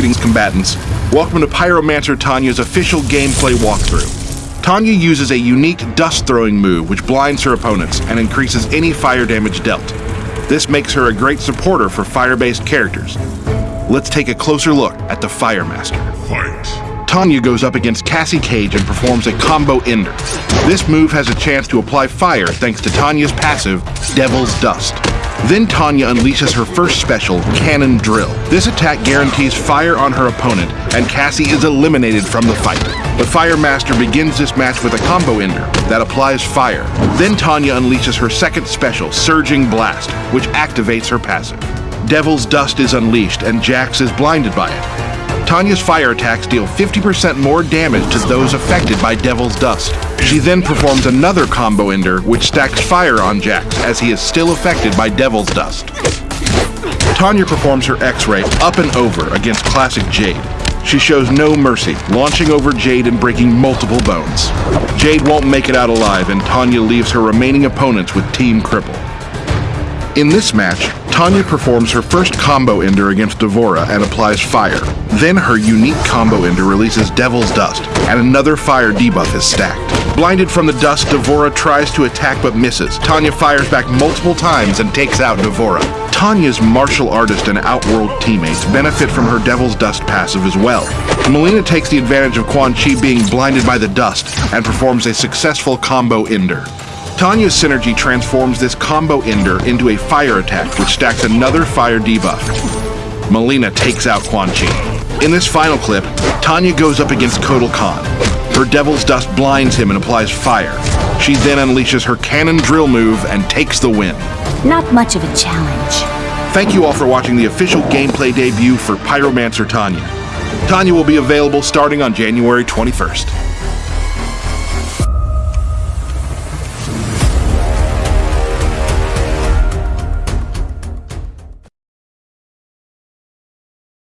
Greetings, combatants. Welcome to Pyromancer Tanya's official gameplay walkthrough. Tanya uses a unique dust throwing move which blinds her opponents and increases any fire damage dealt. This makes her a great supporter for fire based characters. Let's take a closer look at the Fire Master. Fight. Tanya goes up against Cassie Cage and performs a combo ender. This move has a chance to apply fire thanks to Tanya's passive, Devil's Dust. Then Tanya unleashes her first special, Cannon Drill. This attack guarantees fire on her opponent, and Cassie is eliminated from the fight. The Fire Master begins this match with a combo ender that applies fire. Then Tanya unleashes her second special, Surging Blast, which activates her passive. Devil's Dust is unleashed, and Jax is blinded by it. Tanya's fire attacks deal 50% more damage to those affected by Devil's Dust. She then performs another combo ender, which stacks fire on Jax, as he is still affected by Devil's Dust. Tanya performs her X-Ray up and over against Classic Jade. She shows no mercy, launching over Jade and breaking multiple bones. Jade won't make it out alive, and Tanya leaves her remaining opponents with Team Cripple. In this match, Tanya performs her first combo ender against D'Vorah and applies fire. Then her unique combo ender releases Devil's Dust, and another fire debuff is stacked. Blinded from the dust, D'Vorah tries to attack but misses. Tanya fires back multiple times and takes out D'Vorah. Tanya's martial artist and Outworld teammates benefit from her Devil's Dust passive as well. Mileena takes the advantage of Quan Chi being blinded by the dust and performs a successful combo ender. Tanya's synergy transforms this combo ender into a fire attack, which stacks another fire debuff. Mileena takes out Quan Chi. In this final clip, Tanya goes up against Kotal Khan. Her Devil's Dust blinds him and applies fire. She then unleashes her cannon drill move and takes the win. Not much of a challenge. Thank you all for watching the official gameplay debut for Pyromancer Tanya. Tanya will be available starting on January 21st.